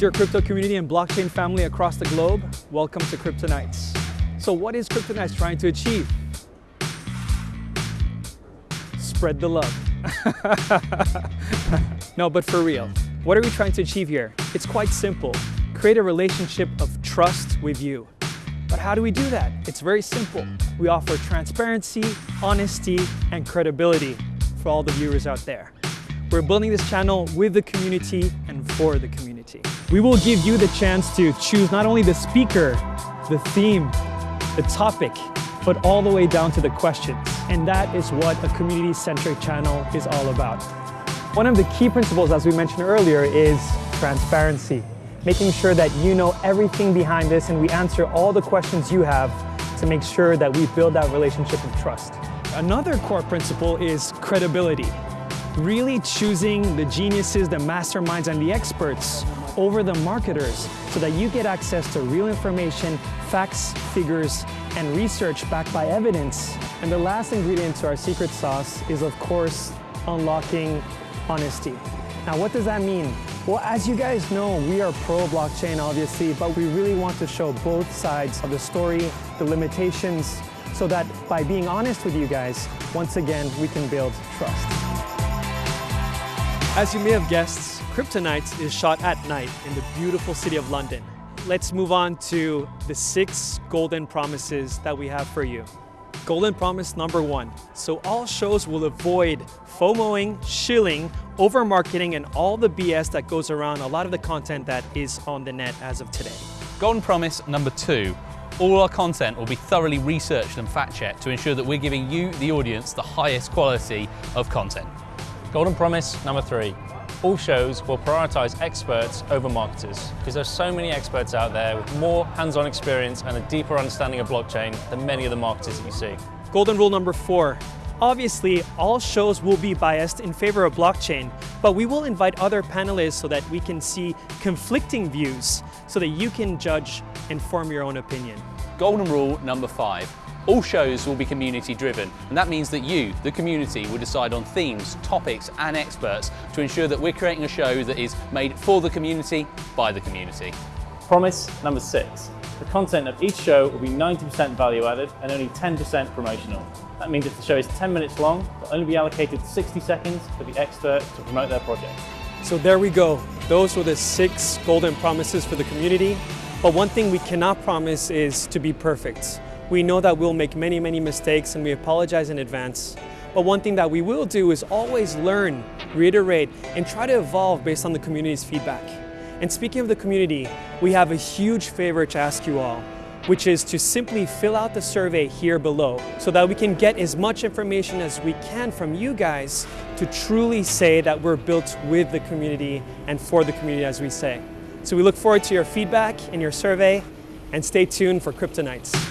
Dear crypto community and blockchain family across the globe, welcome to Kryptonites. So what is Kryptonites trying to achieve? Spread the love. no, but for real, what are we trying to achieve here? It's quite simple. Create a relationship of trust with you. But how do we do that? It's very simple. We offer transparency, honesty, and credibility for all the viewers out there. We're building this channel with the community and for the community. We will give you the chance to choose not only the speaker, the theme, the topic, but all the way down to the questions. And that is what a community-centric channel is all about. One of the key principles, as we mentioned earlier, is transparency. Making sure that you know everything behind this and we answer all the questions you have to make sure that we build that relationship of trust. Another core principle is credibility. Really choosing the geniuses, the masterminds, and the experts over the marketers so that you get access to real information, facts, figures, and research backed by evidence. And the last ingredient to our secret sauce is, of course, unlocking honesty. Now, what does that mean? Well, as you guys know, we are pro blockchain, obviously, but we really want to show both sides of the story, the limitations, so that by being honest with you guys, once again, we can build trust. As you may have guessed, Cryptonites is shot at night in the beautiful city of London. Let's move on to the six golden promises that we have for you. Golden promise number one. So all shows will avoid FOMOing, shilling, over marketing, and all the BS that goes around a lot of the content that is on the net as of today. Golden promise number two. All our content will be thoroughly researched and fact-checked to ensure that we're giving you, the audience, the highest quality of content. Golden promise number three. All shows will prioritize experts over marketers because there's so many experts out there with more hands-on experience and a deeper understanding of blockchain than many of the marketers that you see. Golden rule number four. Obviously, all shows will be biased in favor of blockchain, but we will invite other panelists so that we can see conflicting views so that you can judge and form your own opinion. Golden rule number five. All shows will be community driven, and that means that you, the community, will decide on themes, topics, and experts to ensure that we're creating a show that is made for the community, by the community. Promise number six. The content of each show will be 90% value added and only 10% promotional. That means if the show is 10 minutes long, will only be allocated 60 seconds for the expert to promote their project. So there we go. Those were the six golden promises for the community. But one thing we cannot promise is to be perfect. We know that we'll make many, many mistakes and we apologize in advance. But one thing that we will do is always learn, reiterate, and try to evolve based on the community's feedback. And speaking of the community, we have a huge favor to ask you all, which is to simply fill out the survey here below so that we can get as much information as we can from you guys to truly say that we're built with the community and for the community as we say. So we look forward to your feedback and your survey and stay tuned for Cryptonites.